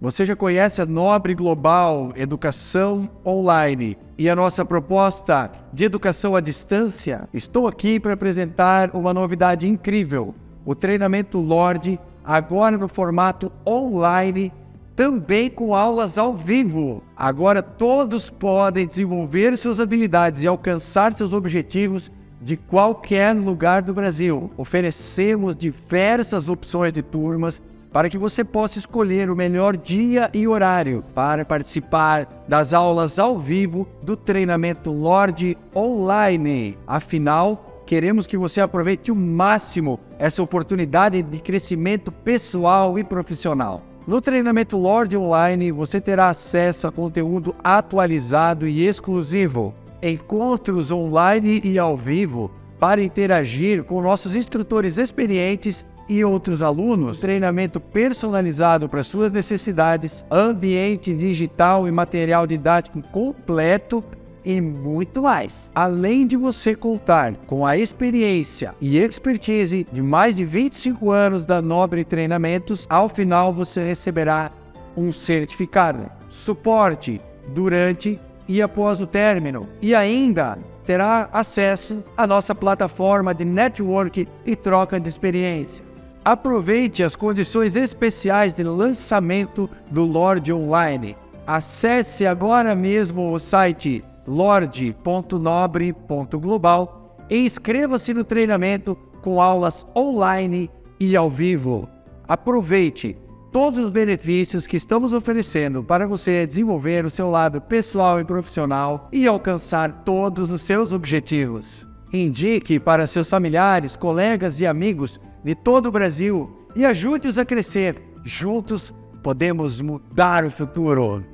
Você já conhece a Nobre Global Educação Online e a nossa proposta de educação à distância? Estou aqui para apresentar uma novidade incrível: o treinamento Lorde, agora no formato online, também com aulas ao vivo. Agora todos podem desenvolver suas habilidades e alcançar seus objetivos de qualquer lugar do Brasil. Oferecemos diversas opções de turmas para que você possa escolher o melhor dia e horário para participar das aulas ao vivo do treinamento Lorde Online. Afinal, queremos que você aproveite o máximo essa oportunidade de crescimento pessoal e profissional. No treinamento Lorde Online, você terá acesso a conteúdo atualizado e exclusivo, encontros online e ao vivo para interagir com nossos instrutores experientes e outros alunos, treinamento personalizado para suas necessidades, ambiente digital e material didático completo e muito mais. Além de você contar com a experiência e expertise de mais de 25 anos da Nobre Treinamentos, ao final você receberá um certificado, suporte durante e após o término, e ainda terá acesso à nossa plataforma de network e troca de experiências. Aproveite as condições especiais de lançamento do Lorde Online. Acesse agora mesmo o site lorde.nobre.global e inscreva-se no treinamento com aulas online e ao vivo. Aproveite todos os benefícios que estamos oferecendo para você desenvolver o seu lado pessoal e profissional e alcançar todos os seus objetivos. Indique para seus familiares, colegas e amigos de todo o Brasil e ajude-os a crescer. Juntos podemos mudar o futuro.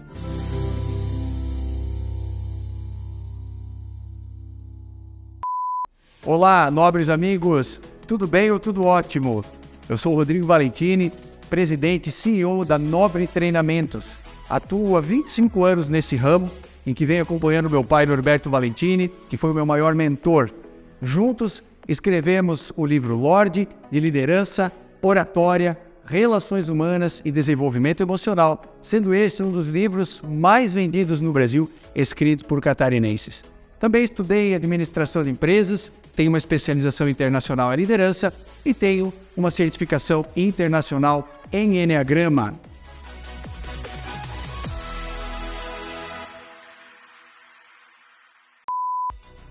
Olá, nobres amigos, tudo bem ou tudo ótimo? Eu sou Rodrigo Valentini, presidente e CEO da Nobre Treinamentos. Atuo há 25 anos nesse ramo, em que venho acompanhando meu pai Norberto Valentini, que foi o meu maior mentor. Juntos escrevemos o livro Lorde de Liderança, Oratória, Relações Humanas e Desenvolvimento Emocional, sendo esse um dos livros mais vendidos no Brasil, escrito por catarinenses. Também estudei administração de empresas, tenho uma especialização internacional em liderança e tenho uma certificação internacional em Enneagrama.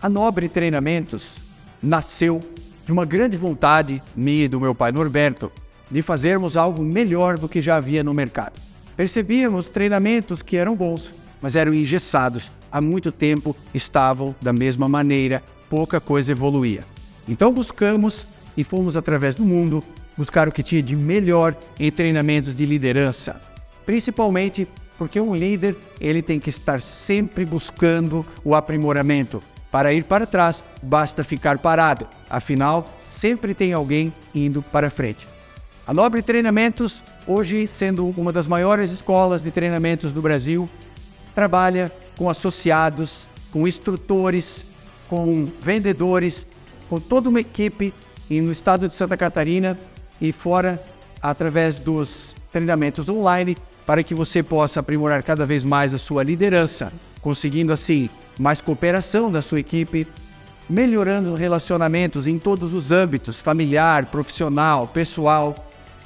A Nobre Treinamentos nasceu de uma grande vontade minha e do meu pai Norberto de fazermos algo melhor do que já havia no mercado. Percebíamos treinamentos que eram bons, mas eram engessados, há muito tempo estavam da mesma maneira, pouca coisa evoluía. Então buscamos e fomos através do mundo buscar o que tinha de melhor em treinamentos de liderança, principalmente porque um líder ele tem que estar sempre buscando o aprimoramento, para ir para trás, basta ficar parado. Afinal, sempre tem alguém indo para frente. A Nobre Treinamentos, hoje sendo uma das maiores escolas de treinamentos do Brasil, trabalha com associados, com instrutores, com vendedores, com toda uma equipe no estado de Santa Catarina e fora através dos treinamentos online para que você possa aprimorar cada vez mais a sua liderança, conseguindo assim mais cooperação da sua equipe, melhorando relacionamentos em todos os âmbitos, familiar, profissional, pessoal,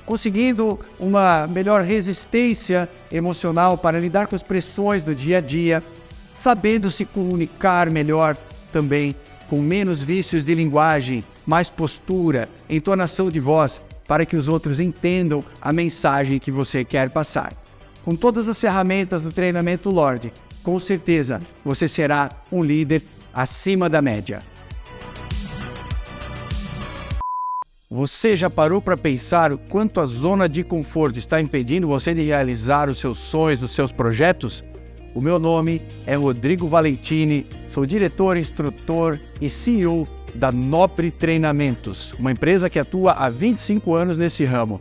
conseguindo uma melhor resistência emocional para lidar com as pressões do dia a dia, sabendo se comunicar melhor também, com menos vícios de linguagem, mais postura, entonação de voz, para que os outros entendam a mensagem que você quer passar. Com todas as ferramentas do treinamento Lorde, com certeza você será um líder acima da média. Você já parou para pensar o quanto a zona de conforto está impedindo você de realizar os seus sonhos, os seus projetos? O meu nome é Rodrigo Valentini, sou diretor, instrutor e CEO da Nobre Treinamentos, uma empresa que atua há 25 anos nesse ramo.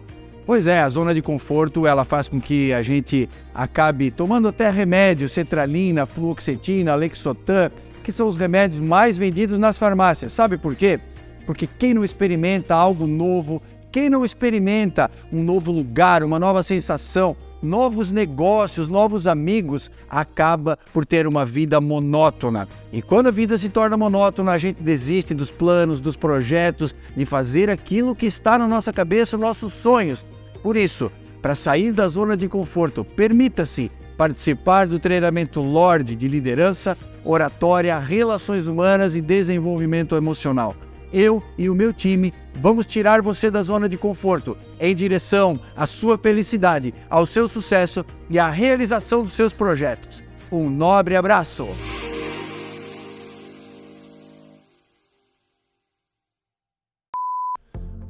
Pois é, a zona de conforto ela faz com que a gente acabe tomando até remédios, cetralina, fluoxetina, lexotan, que são os remédios mais vendidos nas farmácias. Sabe por quê? Porque quem não experimenta algo novo, quem não experimenta um novo lugar, uma nova sensação, novos negócios, novos amigos, acaba por ter uma vida monótona. E quando a vida se torna monótona, a gente desiste dos planos, dos projetos, de fazer aquilo que está na nossa cabeça, nossos sonhos. Por isso, para sair da zona de conforto, permita-se participar do treinamento Lorde de liderança, oratória, relações humanas e desenvolvimento emocional eu e o meu time vamos tirar você da zona de conforto em direção à sua felicidade, ao seu sucesso e à realização dos seus projetos. Um nobre abraço!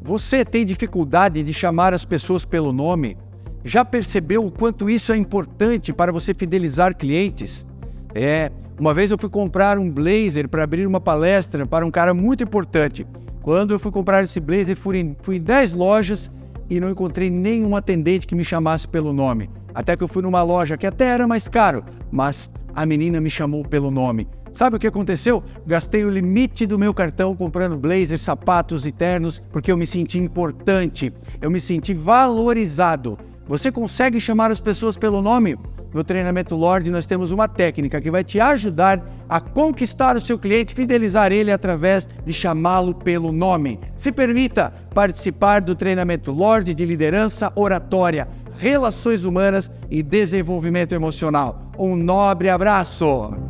Você tem dificuldade de chamar as pessoas pelo nome? Já percebeu o quanto isso é importante para você fidelizar clientes? É, uma vez eu fui comprar um blazer para abrir uma palestra para um cara muito importante. Quando eu fui comprar esse blazer, fui em, fui em 10 lojas e não encontrei nenhum atendente que me chamasse pelo nome. Até que eu fui numa loja que até era mais caro, mas a menina me chamou pelo nome. Sabe o que aconteceu? Gastei o limite do meu cartão comprando blazers, sapatos e ternos porque eu me senti importante, eu me senti valorizado. Você consegue chamar as pessoas pelo nome? No treinamento Lorde, nós temos uma técnica que vai te ajudar a conquistar o seu cliente, fidelizar ele através de chamá-lo pelo nome. Se permita participar do treinamento Lorde de liderança, oratória, relações humanas e desenvolvimento emocional. Um nobre abraço!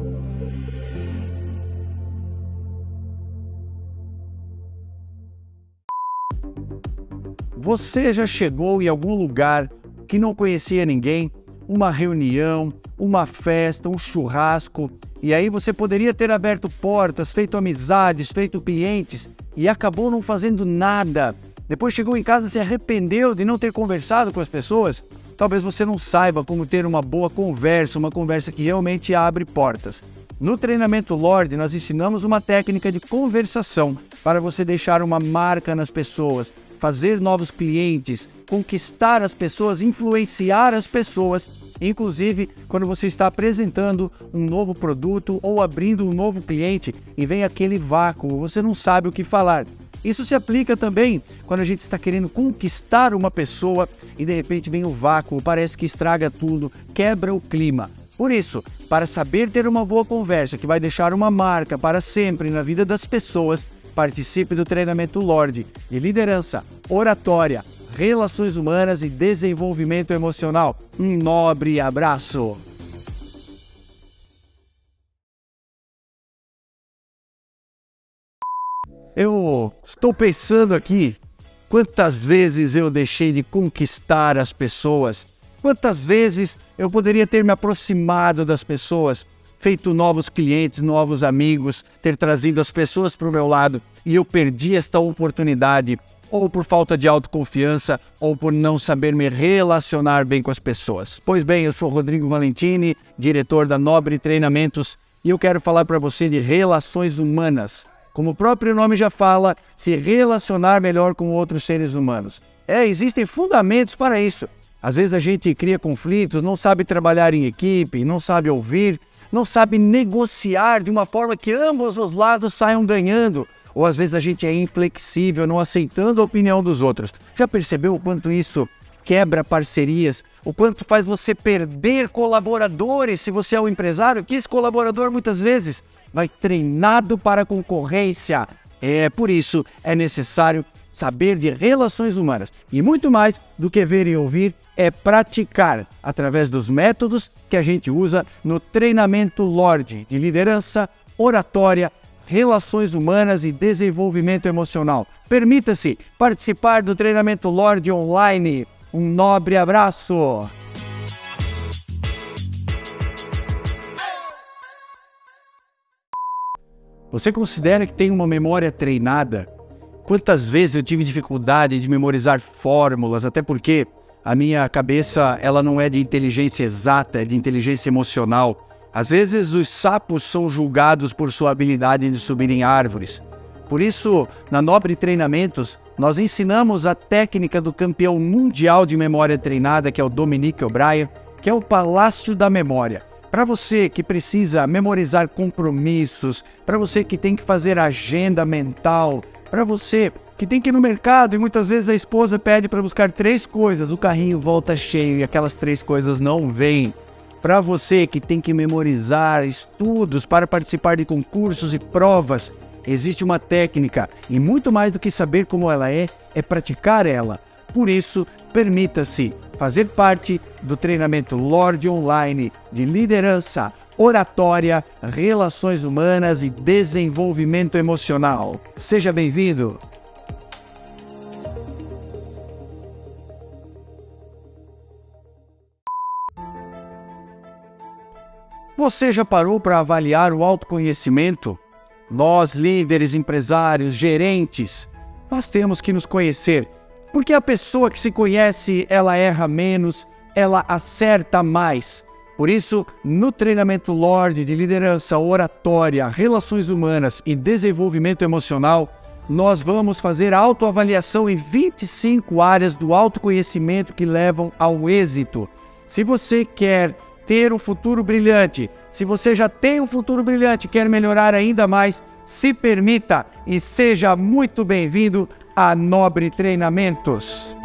Você já chegou em algum lugar que não conhecia ninguém uma reunião, uma festa, um churrasco, e aí você poderia ter aberto portas, feito amizades, feito clientes e acabou não fazendo nada. Depois chegou em casa e se arrependeu de não ter conversado com as pessoas. Talvez você não saiba como ter uma boa conversa, uma conversa que realmente abre portas. No treinamento Lorde, nós ensinamos uma técnica de conversação para você deixar uma marca nas pessoas, fazer novos clientes, conquistar as pessoas, influenciar as pessoas, inclusive quando você está apresentando um novo produto ou abrindo um novo cliente e vem aquele vácuo, você não sabe o que falar. Isso se aplica também quando a gente está querendo conquistar uma pessoa e de repente vem o vácuo, parece que estraga tudo, quebra o clima. Por isso, para saber ter uma boa conversa que vai deixar uma marca para sempre na vida das pessoas, Participe do treinamento Lorde de liderança, oratória, relações humanas e desenvolvimento emocional. Um nobre abraço! Eu estou pensando aqui quantas vezes eu deixei de conquistar as pessoas, quantas vezes eu poderia ter me aproximado das pessoas feito novos clientes, novos amigos, ter trazido as pessoas para o meu lado e eu perdi esta oportunidade, ou por falta de autoconfiança, ou por não saber me relacionar bem com as pessoas. Pois bem, eu sou Rodrigo Valentini, diretor da Nobre Treinamentos, e eu quero falar para você de relações humanas. Como o próprio nome já fala, se relacionar melhor com outros seres humanos. É, existem fundamentos para isso. Às vezes a gente cria conflitos, não sabe trabalhar em equipe, não sabe ouvir, não sabe negociar de uma forma que ambos os lados saiam ganhando. Ou às vezes a gente é inflexível, não aceitando a opinião dos outros. Já percebeu o quanto isso quebra parcerias? O quanto faz você perder colaboradores se você é um empresário? Que esse colaborador muitas vezes vai treinado para a concorrência. É por isso é necessário saber de relações humanas e muito mais do que ver e ouvir é praticar através dos métodos que a gente usa no treinamento Lorde de liderança, oratória, relações humanas e desenvolvimento emocional. Permita-se participar do treinamento Lorde online. Um nobre abraço! Você considera que tem uma memória treinada? Quantas vezes eu tive dificuldade de memorizar fórmulas, até porque a minha cabeça ela não é de inteligência exata, é de inteligência emocional. Às vezes os sapos são julgados por sua habilidade de subir em árvores. Por isso, na Nobre Treinamentos, nós ensinamos a técnica do campeão mundial de memória treinada, que é o Dominique O'Brien, que é o Palácio da Memória. Para você que precisa memorizar compromissos, para você que tem que fazer agenda mental, para você que tem que ir no mercado e muitas vezes a esposa pede para buscar três coisas, o carrinho volta cheio e aquelas três coisas não vêm. Para você que tem que memorizar estudos para participar de concursos e provas, existe uma técnica e muito mais do que saber como ela é, é praticar ela. Por isso, permita-se fazer parte do treinamento Lorde Online de liderança, oratória, relações humanas e desenvolvimento emocional. Seja bem-vindo! Você já parou para avaliar o autoconhecimento? Nós, líderes, empresários, gerentes, nós temos que nos conhecer, porque a pessoa que se conhece, ela erra menos, ela acerta mais. Por isso, no treinamento Lorde de liderança, oratória, relações humanas e desenvolvimento emocional, nós vamos fazer autoavaliação em 25 áreas do autoconhecimento que levam ao êxito. Se você quer ter um futuro brilhante, se você já tem um futuro brilhante e quer melhorar ainda mais, se permita e seja muito bem-vindo a Nobre Treinamentos.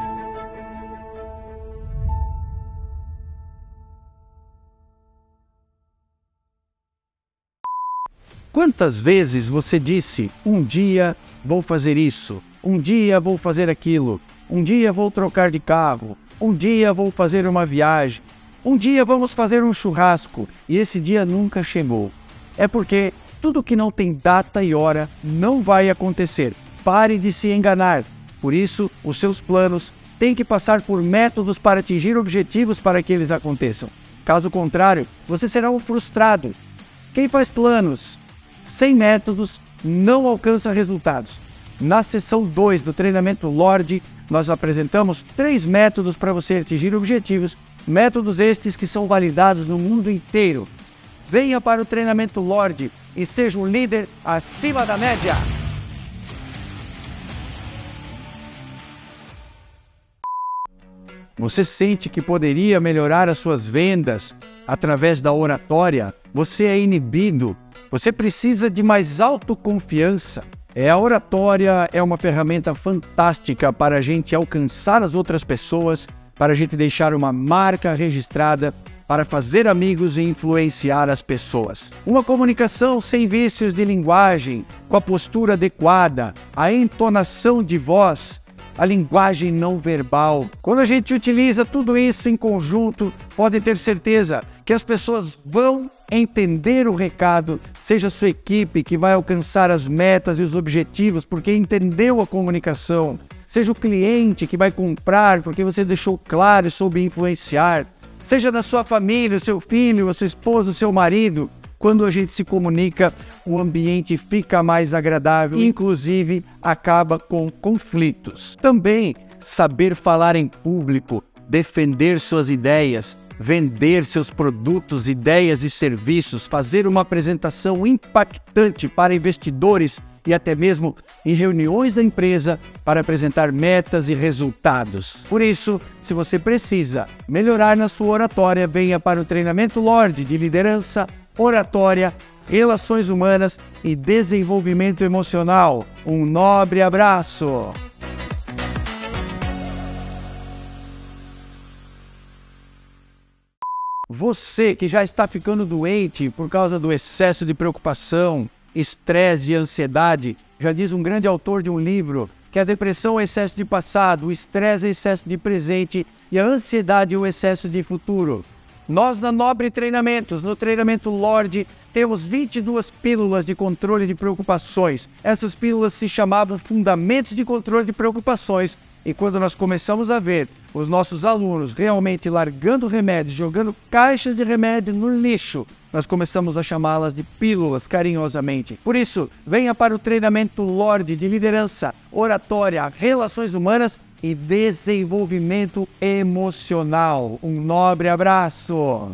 Quantas vezes você disse: um dia vou fazer isso, um dia vou fazer aquilo, um dia vou trocar de carro, um dia vou fazer uma viagem, um dia vamos fazer um churrasco e esse dia nunca chegou. É porque tudo que não tem data e hora não vai acontecer. Pare de se enganar. Por isso, os seus planos têm que passar por métodos para atingir objetivos para que eles aconteçam. Caso contrário, você será um frustrado. Quem faz planos sem métodos não alcança resultados. Na sessão 2 do treinamento Lorde, nós apresentamos três métodos para você atingir objetivos Métodos estes que são validados no mundo inteiro. Venha para o treinamento Lorde e seja um líder acima da média. Você sente que poderia melhorar as suas vendas através da oratória? Você é inibido? Você precisa de mais autoconfiança? É, a oratória é uma ferramenta fantástica para a gente alcançar as outras pessoas para a gente deixar uma marca registrada para fazer amigos e influenciar as pessoas. Uma comunicação sem vícios de linguagem, com a postura adequada, a entonação de voz, a linguagem não verbal. Quando a gente utiliza tudo isso em conjunto, pode ter certeza que as pessoas vão entender o recado, seja a sua equipe que vai alcançar as metas e os objetivos porque entendeu a comunicação, seja o cliente que vai comprar porque você deixou claro e soube influenciar, seja da sua família, seu filho, a sua esposa, o seu marido. Quando a gente se comunica, o ambiente fica mais agradável, inclusive acaba com conflitos. Também saber falar em público, defender suas ideias, vender seus produtos, ideias e serviços, fazer uma apresentação impactante para investidores e até mesmo em reuniões da empresa para apresentar metas e resultados. Por isso, se você precisa melhorar na sua oratória, venha para o treinamento Lorde de liderança, oratória, relações humanas e desenvolvimento emocional. Um nobre abraço! Você que já está ficando doente por causa do excesso de preocupação, estresse e ansiedade. Já diz um grande autor de um livro que a depressão é excesso de passado, o estresse é excesso de presente e a ansiedade é o excesso de futuro. Nós na Nobre Treinamentos, no treinamento Lorde, temos 22 pílulas de controle de preocupações. Essas pílulas se chamavam Fundamentos de Controle de Preocupações e quando nós começamos a ver os nossos alunos realmente largando remédios, jogando caixas de remédio no lixo, nós começamos a chamá-las de pílulas carinhosamente. Por isso, venha para o treinamento Lorde de liderança, oratória, relações humanas e desenvolvimento emocional. Um nobre abraço!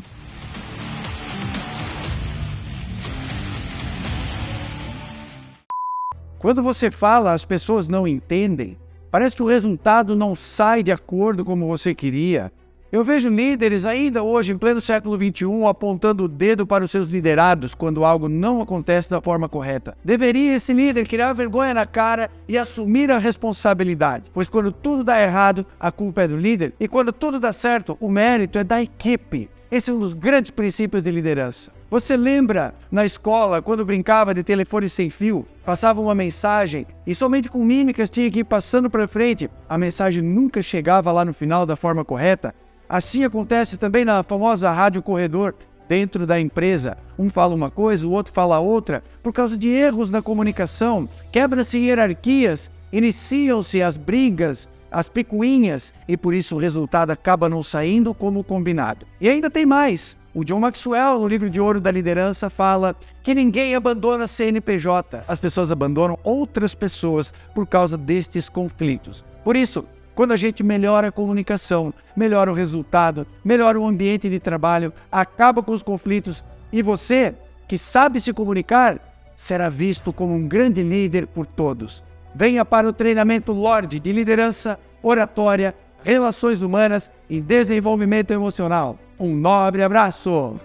Quando você fala, as pessoas não entendem. Parece que o resultado não sai de acordo como você queria. Eu vejo líderes ainda hoje, em pleno século XXI, apontando o dedo para os seus liderados quando algo não acontece da forma correta. Deveria esse líder criar vergonha na cara e assumir a responsabilidade, pois quando tudo dá errado, a culpa é do líder, e quando tudo dá certo, o mérito é da equipe. Esse é um dos grandes princípios de liderança. Você lembra na escola quando brincava de telefone sem fio, passava uma mensagem e somente com mímicas tinha que ir passando para frente, a mensagem nunca chegava lá no final da forma correta? Assim acontece também na famosa rádio corredor dentro da empresa. Um fala uma coisa, o outro fala outra, por causa de erros na comunicação, quebra-se hierarquias, iniciam-se as brigas, as picuinhas e por isso o resultado acaba não saindo como combinado. E ainda tem mais. O John Maxwell, no livro de ouro da liderança, fala que ninguém abandona CNPJ. As pessoas abandonam outras pessoas por causa destes conflitos. Por isso, quando a gente melhora a comunicação, melhora o resultado, melhora o ambiente de trabalho, acaba com os conflitos e você, que sabe se comunicar, será visto como um grande líder por todos. Venha para o treinamento Lorde de liderança, oratória, relações humanas e desenvolvimento emocional. Um nobre abraço!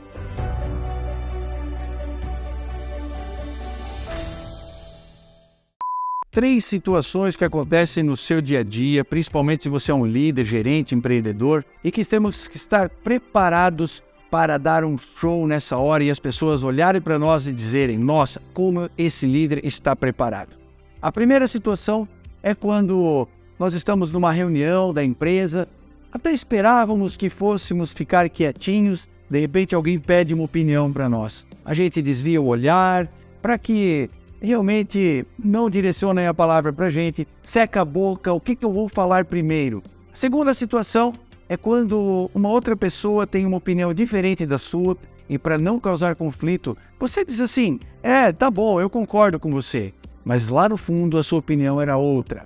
três situações que acontecem no seu dia a dia, principalmente se você é um líder, gerente, empreendedor, e que temos que estar preparados para dar um show nessa hora e as pessoas olharem para nós e dizerem: Nossa, como esse líder está preparado. A primeira situação é quando nós estamos numa reunião da empresa, até esperávamos que fôssemos ficar quietinhos, de repente alguém pede uma opinião para nós. A gente desvia o olhar para que realmente não direcionem a palavra para a gente, seca a boca, o que, que eu vou falar primeiro? A segunda situação é quando uma outra pessoa tem uma opinião diferente da sua e para não causar conflito, você diz assim: é, tá bom, eu concordo com você, mas lá no fundo a sua opinião era outra.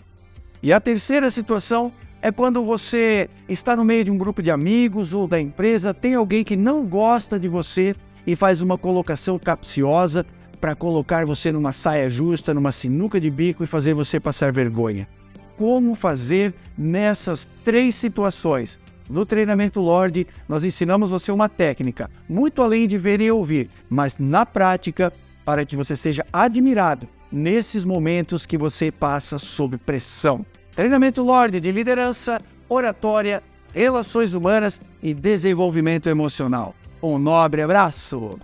E a terceira situação é quando você está no meio de um grupo de amigos ou da empresa, tem alguém que não gosta de você e faz uma colocação capciosa para colocar você numa saia justa, numa sinuca de bico e fazer você passar vergonha. Como fazer nessas três situações? No treinamento Lorde, nós ensinamos você uma técnica, muito além de ver e ouvir, mas na prática, para que você seja admirado nesses momentos que você passa sob pressão. Treinamento Lorde de liderança, oratória, relações humanas e desenvolvimento emocional. Um nobre abraço!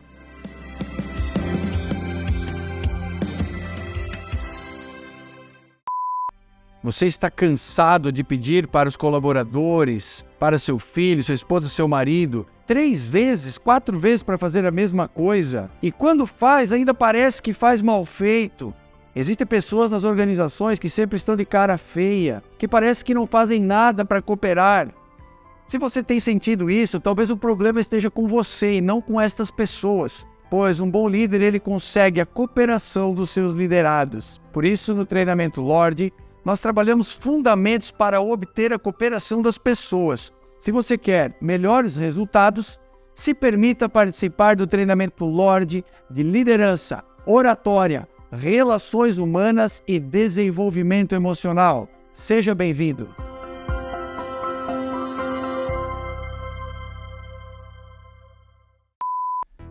Você está cansado de pedir para os colaboradores, para seu filho, sua esposa, seu marido, três vezes, quatro vezes para fazer a mesma coisa? E quando faz, ainda parece que faz mal feito. Existem pessoas nas organizações que sempre estão de cara feia, que parece que não fazem nada para cooperar. Se você tem sentido isso, talvez o problema esteja com você e não com estas pessoas pois um bom líder ele consegue a cooperação dos seus liderados. Por isso, no treinamento Lorde, nós trabalhamos fundamentos para obter a cooperação das pessoas. Se você quer melhores resultados, se permita participar do treinamento Lorde de liderança, oratória, relações humanas e desenvolvimento emocional. Seja bem-vindo.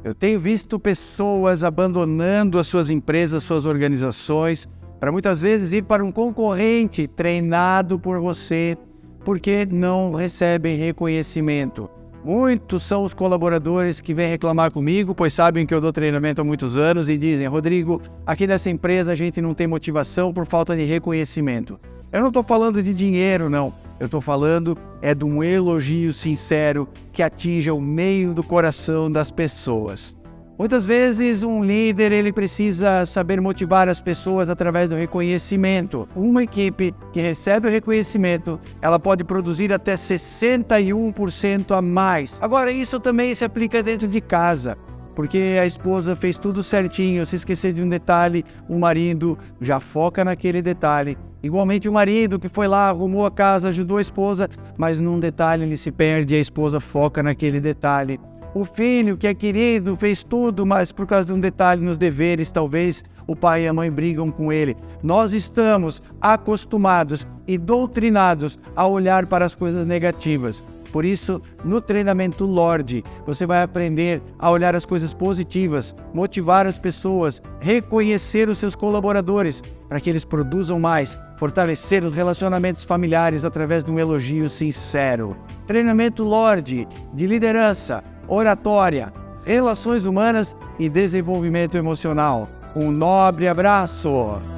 Eu tenho visto pessoas abandonando as suas empresas, suas organizações, para muitas vezes ir para um concorrente treinado por você, porque não recebem reconhecimento. Muitos são os colaboradores que vêm reclamar comigo, pois sabem que eu dou treinamento há muitos anos e dizem: Rodrigo, aqui nessa empresa a gente não tem motivação por falta de reconhecimento. Eu não estou falando de dinheiro, não. Eu estou falando é de um elogio sincero que atinja o meio do coração das pessoas. Muitas vezes um líder ele precisa saber motivar as pessoas através do reconhecimento. Uma equipe que recebe o reconhecimento, ela pode produzir até 61% a mais. Agora isso também se aplica dentro de casa. Porque a esposa fez tudo certinho, se esquecer de um detalhe, o marido já foca naquele detalhe. Igualmente o marido que foi lá, arrumou a casa, ajudou a esposa, mas num detalhe ele se perde e a esposa foca naquele detalhe. O filho, que é querido, fez tudo, mas por causa de um detalhe nos deveres, talvez o pai e a mãe brigam com ele. Nós estamos acostumados e doutrinados a olhar para as coisas negativas. Por isso, no treinamento Lorde, você vai aprender a olhar as coisas positivas, motivar as pessoas, reconhecer os seus colaboradores para que eles produzam mais, fortalecer os relacionamentos familiares através de um elogio sincero. Treinamento Lorde de liderança, oratória, relações humanas e desenvolvimento emocional. Um nobre abraço!